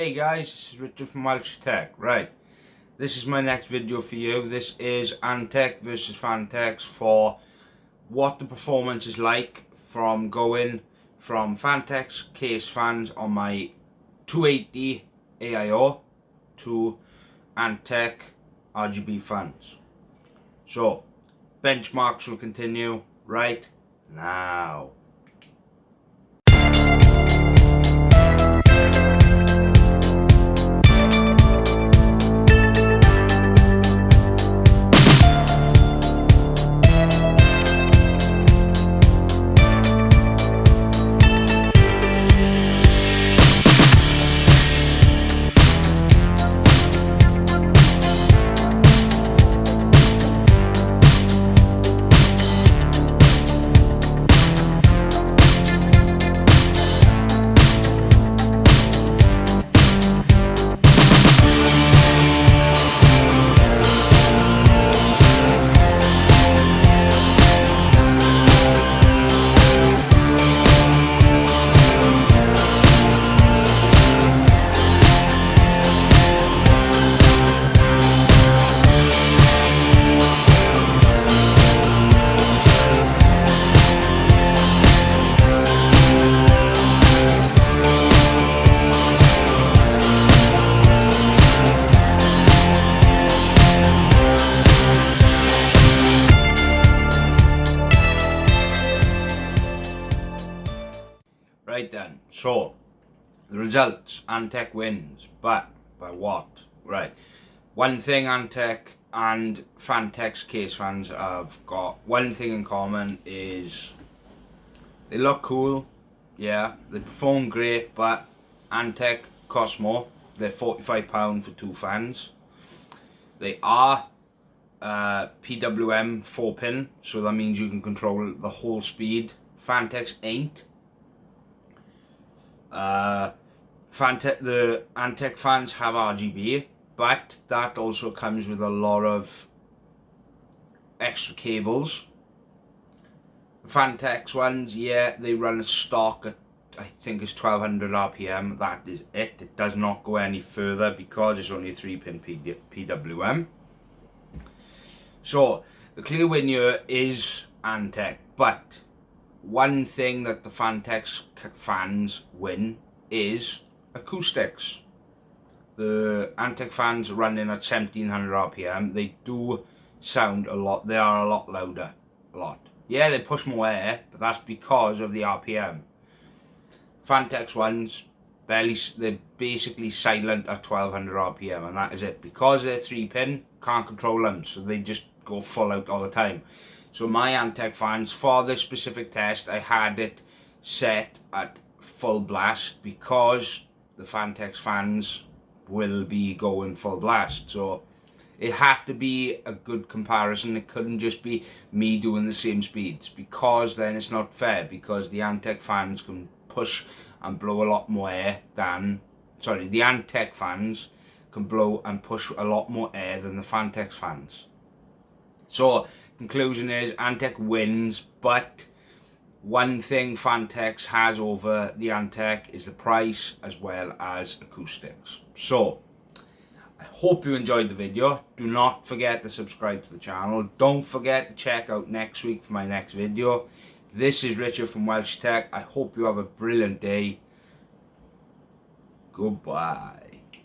Hey guys, this is Richard from Welsh Tech. Right, this is my next video for you. This is Antec versus Phanteks for what the performance is like from going from Phanteks case fans on my 280 AIO to Antec RGB fans. So, benchmarks will continue right now. Right then, so the results, Antec wins, but by what? Right, one thing Antec and Phanteks case fans have got one thing in common is they look cool, yeah, they perform great, but Antec costs more. They're £45 for two fans. They are uh, PWM 4 pin, so that means you can control the whole speed. Phanteks ain't. Uh, Phanteks, the Antec fans have RGB, but that also comes with a lot of extra cables. Phanteks ones, yeah, they run a stock at I think it's 1200 RPM. That is it. It does not go any further because it's only a 3 pin PWM. So the clear winner is Antec, but one thing that the Phanteks fans win is acoustics. The Antec fans running at 1700 RPM, they do sound a lot, they are a lot louder, a lot. Yeah, they push more air, but that's because of the RPM. Phanteks ones, barely, they're basically silent at 1200 RPM, and that is it. Because they're 3 pin, can't control them, so they just go full out all the time. So my Antec fans, for this specific test, I had it set at full blast because the Phanteks fans will be going full blast. So it had to be a good comparison. It couldn't just be me doing the same speeds because then it's not fair because the Antec fans can push and blow a lot more air than, sorry, the Antec fans can blow and push a lot more air than the Phanteks fans. So conclusion is Antec wins, but one thing Phanteks has over the Antec is the price as well as acoustics. So, I hope you enjoyed the video. Do not forget to subscribe to the channel. Don't forget to check out next week for my next video. This is Richard from Welsh Tech. I hope you have a brilliant day. Goodbye.